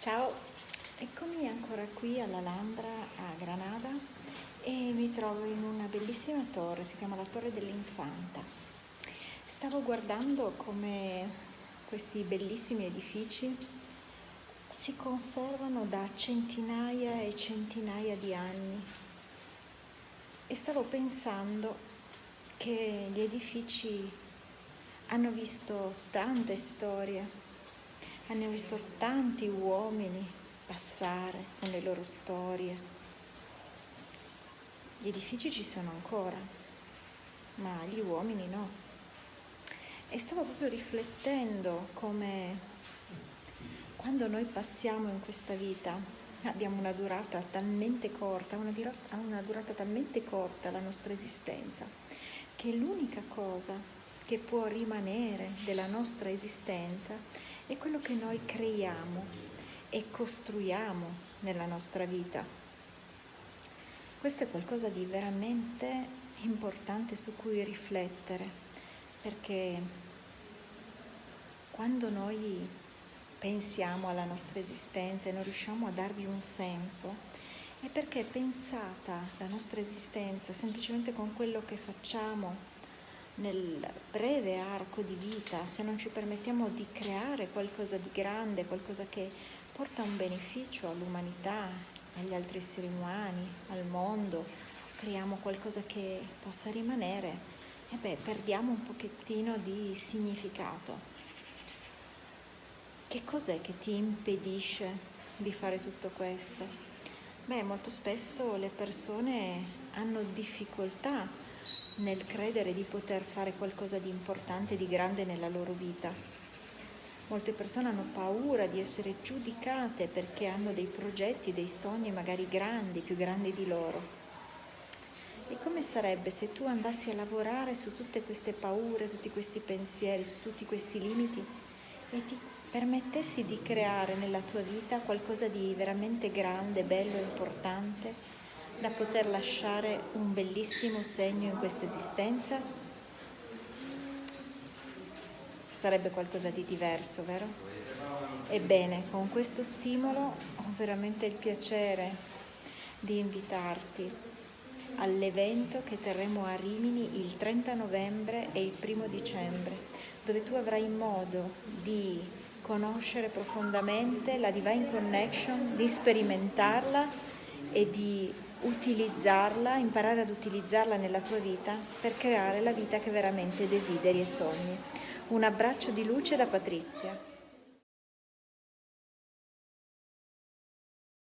Ciao, eccomi ancora qui all'Alhambra a Granada e mi trovo in una bellissima torre, si chiama la Torre dell'Infanta. Stavo guardando come questi bellissimi edifici si conservano da centinaia e centinaia di anni e stavo pensando che gli edifici hanno visto tante storie hanno visto tanti uomini passare con le loro storie. Gli edifici ci sono ancora, ma gli uomini no. E stavo proprio riflettendo come quando noi passiamo in questa vita abbiamo una durata talmente corta, una, una durata talmente corta la nostra esistenza, che l'unica cosa che può rimanere della nostra esistenza è quello che noi creiamo e costruiamo nella nostra vita. Questo è qualcosa di veramente importante su cui riflettere, perché quando noi pensiamo alla nostra esistenza e non riusciamo a darvi un senso, è perché pensata la nostra esistenza semplicemente con quello che facciamo nel breve arco di vita, se non ci permettiamo di creare qualcosa di grande, qualcosa che porta un beneficio all'umanità, agli altri esseri umani, al mondo, creiamo qualcosa che possa rimanere, e beh, perdiamo un pochettino di significato. Che cos'è che ti impedisce di fare tutto questo? Beh, molto spesso le persone hanno difficoltà nel credere di poter fare qualcosa di importante, di grande nella loro vita. Molte persone hanno paura di essere giudicate perché hanno dei progetti, dei sogni magari grandi, più grandi di loro. E come sarebbe se tu andassi a lavorare su tutte queste paure, tutti questi pensieri, su tutti questi limiti e ti permettessi di creare nella tua vita qualcosa di veramente grande, bello, importante, da poter lasciare un bellissimo segno in questa esistenza? Sarebbe qualcosa di diverso, vero? Ebbene, con questo stimolo ho veramente il piacere di invitarti all'evento che terremo a Rimini il 30 novembre e il 1 dicembre, dove tu avrai modo di conoscere profondamente la Divine Connection, di sperimentarla e di utilizzarla, imparare ad utilizzarla nella tua vita per creare la vita che veramente desideri e sogni. Un abbraccio di luce da Patrizia.